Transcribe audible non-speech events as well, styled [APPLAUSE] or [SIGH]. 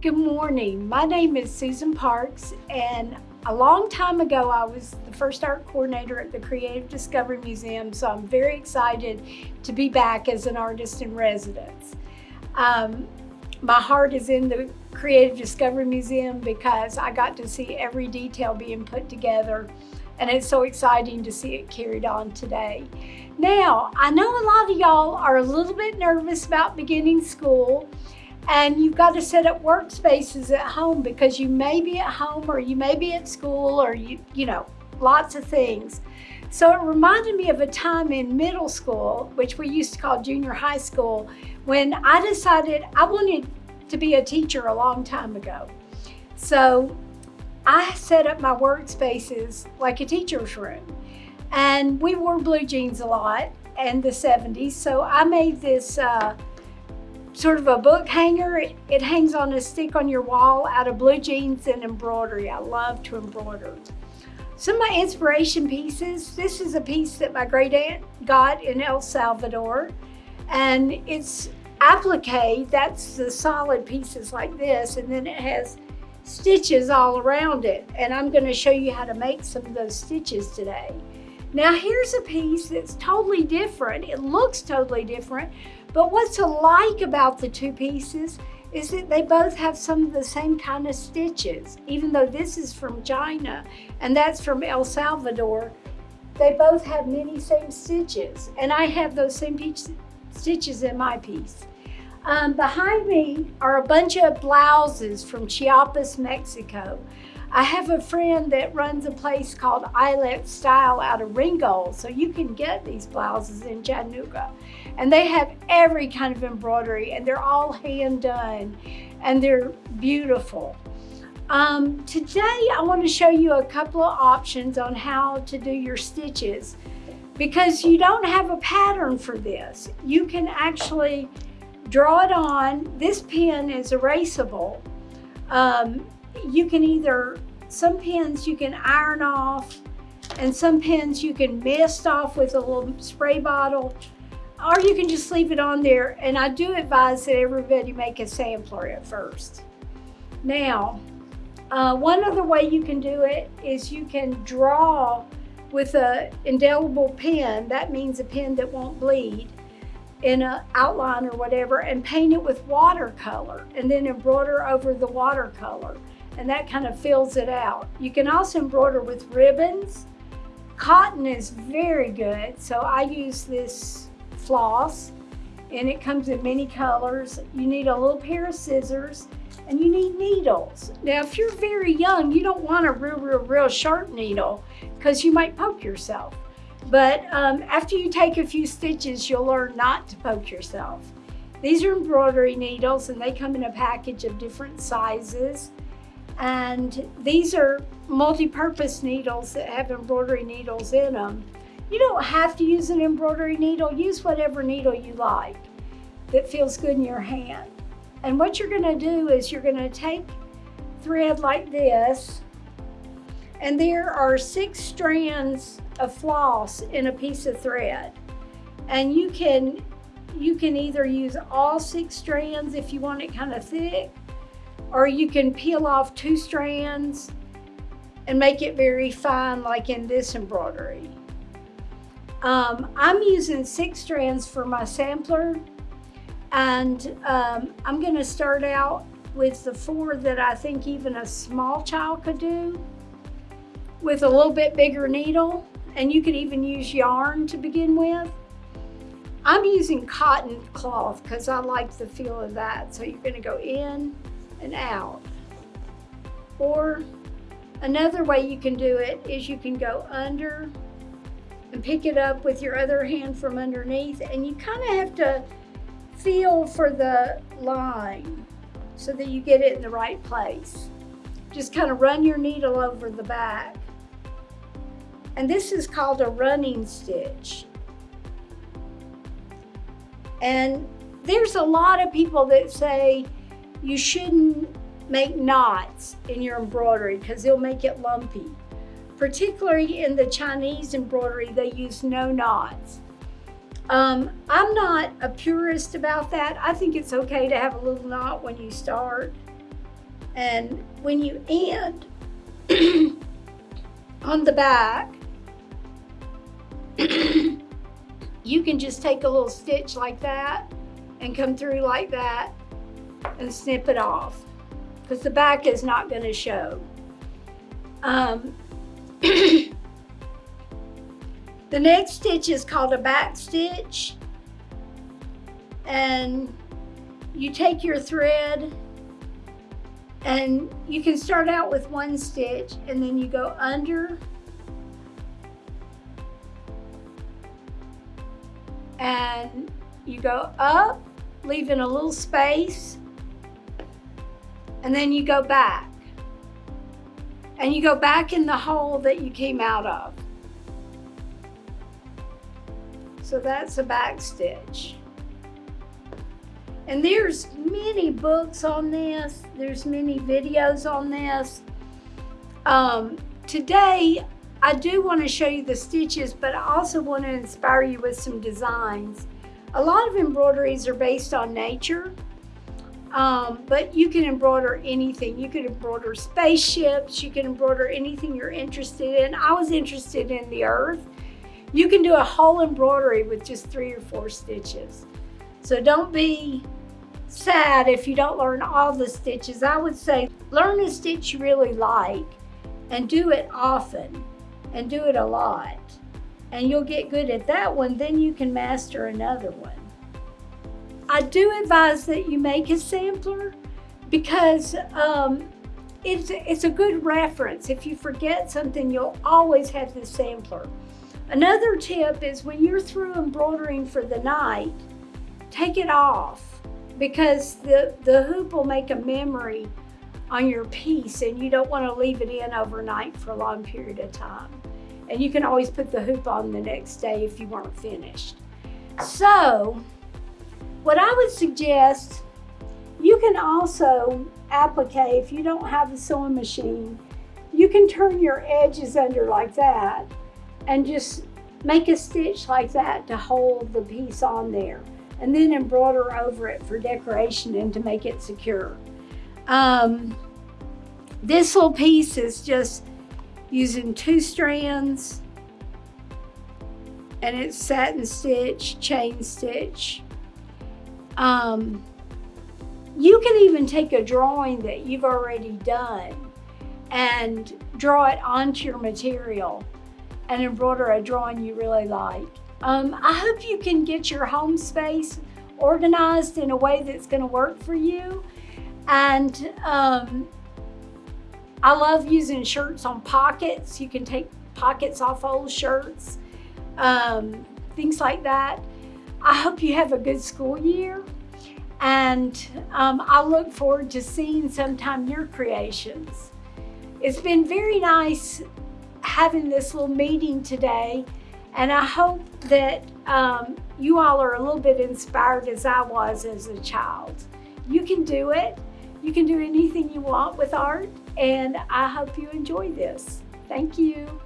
Good morning. My name is Susan Parks, and a long time ago, I was the first art coordinator at the Creative Discovery Museum, so I'm very excited to be back as an artist in residence. Um, my heart is in the Creative Discovery Museum because I got to see every detail being put together and it's so exciting to see it carried on today. Now, I know a lot of y'all are a little bit nervous about beginning school and you've got to set up workspaces at home because you may be at home or you may be at school or you, you know, lots of things. So it reminded me of a time in middle school, which we used to call junior high school, when I decided I wanted to be a teacher a long time ago. So I set up my workspaces like a teacher's room. And we wore blue jeans a lot in the 70s. So I made this uh, sort of a book hanger. It, hangs on a stick on your wall out of blue jeans and embroidery. I love to embroider. Some of my inspiration pieces, this is a piece that my great aunt got in El Salvador. And it's applique, that's the solid pieces like this. And then it has stitches all around it. And I'm gonna show you how to make some of those stitches today. Now here's a piece that's totally different. It looks totally different, but what's alike about the two pieces is that they both have some of the same kind of stitches. Even though this is from China and that's from El Salvador, they both have many same stitches. And I have those same stitches in my piece. Um, behind me are a bunch of blouses from Chiapas, Mexico. I have a friend that runs a place called Eyelet Style out of Ringgold, so you can get these blouses in Chattanooga. And they have every kind of embroidery, and they're all hand done, and they're beautiful. Um, today, I want to show you a couple of options on how to do your stitches because you don't have a pattern for this. You can actually draw it on. This pen is erasable. Um, you can either, some pens you can iron off and some pens you can mist off with a little spray bottle or you can just leave it on there. And I do advise that everybody make a sampler at first. Now, uh, one other way you can do it is you can draw with an indelible pen. That means a pen that won't bleed in an outline or whatever and paint it with watercolor and then embroider over the watercolor and that kind of fills it out. You can also embroider with ribbons. Cotton is very good, so I use this floss and it comes in many colors. You need a little pair of scissors and you need needles. Now, if you're very young, you don't want a real, real, real sharp needle because you might poke yourself. But um, after you take a few stitches, you'll learn not to poke yourself. These are embroidery needles and they come in a package of different sizes. And these are multi-purpose needles that have embroidery needles in them. You don't have to use an embroidery needle. Use whatever needle you like that feels good in your hand. And what you're gonna do is you're gonna take thread like this, and there are six strands of floss in a piece of thread. And you can, you can either use all six strands if you want it kind of thick, or you can peel off two strands and make it very fine like in this embroidery. Um, I'm using six strands for my sampler and um, I'm gonna start out with the four that I think even a small child could do with a little bit bigger needle and you could even use yarn to begin with. I'm using cotton cloth because I like the feel of that. So you're gonna go in and out. Or another way you can do it is you can go under and pick it up with your other hand from underneath and you kind of have to feel for the line so that you get it in the right place. Just kind of run your needle over the back and this is called a running stitch. And there's a lot of people that say you shouldn't make knots in your embroidery because they'll make it lumpy. Particularly in the Chinese embroidery, they use no knots. Um, I'm not a purist about that. I think it's okay to have a little knot when you start. And when you end [CLEARS THROAT] on the back, [CLEARS THROAT] you can just take a little stitch like that and come through like that and snip it off because the back is not going to show. Um, [COUGHS] the next stitch is called a back stitch and you take your thread and you can start out with one stitch and then you go under and you go up, leaving a little space, and then you go back. And you go back in the hole that you came out of. So that's a back stitch. And there's many books on this. There's many videos on this. Um, today, I do want to show you the stitches, but I also want to inspire you with some designs. A lot of embroideries are based on nature, um, but you can embroider anything. You can embroider spaceships, you can embroider anything you're interested in. I was interested in the earth. You can do a whole embroidery with just three or four stitches. So don't be sad if you don't learn all the stitches. I would say learn a stitch you really like and do it often and do it a lot. And you'll get good at that one, then you can master another one. I do advise that you make a sampler because um, it's, it's a good reference. If you forget something, you'll always have the sampler. Another tip is when you're through embroidering for the night, take it off because the, the hoop will make a memory on your piece and you don't want to leave it in overnight for a long period of time. And you can always put the hoop on the next day if you weren't finished. So, what I would suggest, you can also applique, if you don't have a sewing machine, you can turn your edges under like that and just make a stitch like that to hold the piece on there and then embroider over it for decoration and to make it secure. Um, this little piece is just using two strands and it's satin stitch, chain stitch. Um, you can even take a drawing that you've already done and draw it onto your material and embroider a drawing you really like. Um, I hope you can get your home space organized in a way that's going to work for you. And um, I love using shirts on pockets. You can take pockets off old shirts, um, things like that. I hope you have a good school year. And um, I look forward to seeing sometime your creations. It's been very nice having this little meeting today. And I hope that um, you all are a little bit inspired as I was as a child. You can do it. You can do anything you want with art, and I hope you enjoy this. Thank you.